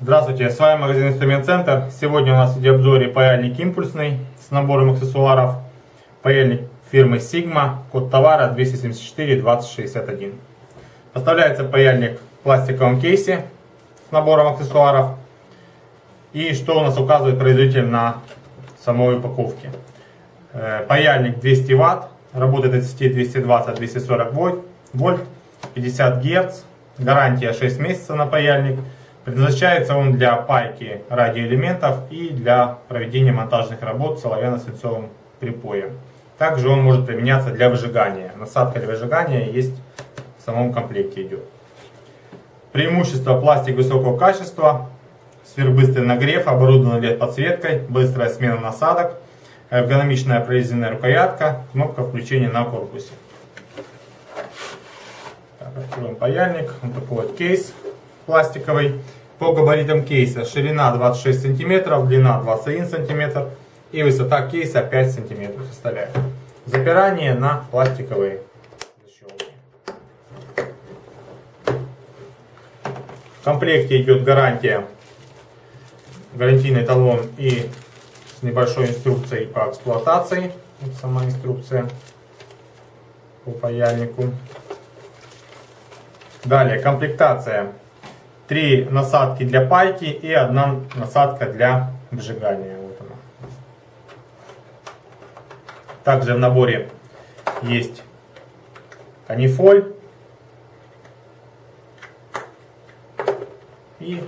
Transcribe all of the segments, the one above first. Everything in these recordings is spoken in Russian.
Здравствуйте, с вами магазин Инструмент Центр. Сегодня у нас в обзоре паяльник импульсный с набором аксессуаров. Паяльник фирмы Sigma, код товара 274-2061. Поставляется паяльник в пластиковом кейсе с набором аксессуаров. И что у нас указывает производитель на самой упаковке. Э, Паяльник 200 Вт, работает от сети 220-240 вольт, 50 Гц, гарантия 6 месяцев на паяльник. Предназначается он для пайки радиоэлементов и для проведения монтажных работ с оловянно-свинцовым припоем. Также он может применяться для выжигания. Насадка для выжигания есть в самом комплекте идет. Преимущество пластик высокого качества, сверхбыстрый нагрев, оборудован LED-подсветкой, быстрая смена насадок, эргономичная прорезиненная рукоятка, кнопка включения на корпусе. Так, откроем паяльник, вот такой вот кейс пластиковый. По габаритам кейса ширина 26 см, длина 21 см и высота кейса 5 см составляет. Запирание на пластиковые защелки. В комплекте идет гарантия, гарантийный талон и с небольшой инструкцией по эксплуатации. Вот сама инструкция по паяльнику. Далее комплектация три насадки для пайки и одна насадка для выжигания. Вот она. Также в наборе есть канифоль и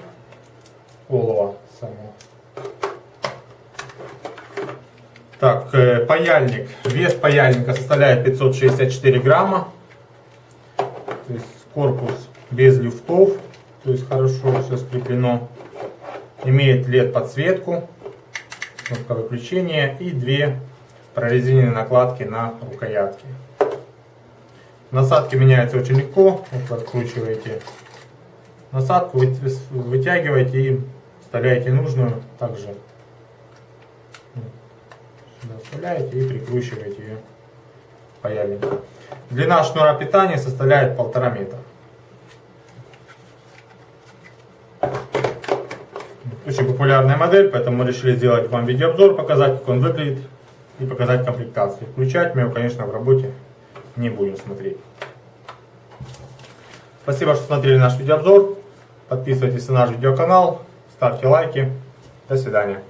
олово само. Так, э, паяльник. Вес паяльника составляет 564 грамма. То есть корпус без люфтов. То есть хорошо все скреплено. Имеет LED подсветку, кнопка выключения и две прорезиненные накладки на рукоятке. Насадки меняются очень легко. Вот откручиваете насадку, вытягиваете и вставляете нужную. Также сюда вставляете и прикручиваете ее паяльник. Длина шнура питания составляет полтора метра. Очень популярная модель, поэтому мы решили сделать вам видеообзор, показать, как он выглядит и показать комплектацию. Включать мы его, конечно, в работе не будем смотреть. Спасибо, что смотрели наш видеообзор. Подписывайтесь на наш видеоканал, ставьте лайки. До свидания.